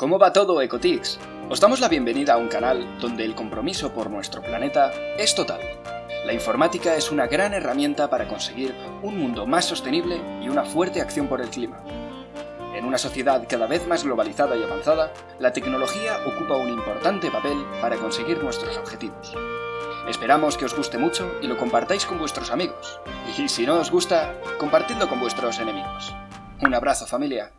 ¿Cómo va todo, Ecotix? Os damos la bienvenida a un canal donde el compromiso por nuestro planeta es total. La informática es una gran herramienta para conseguir un mundo más sostenible y una fuerte acción por el clima. En una sociedad cada vez más globalizada y avanzada, la tecnología ocupa un importante papel para conseguir nuestros objetivos. Esperamos que os guste mucho y lo compartáis con vuestros amigos. Y si no os gusta, compartidlo con vuestros enemigos. Un abrazo familia.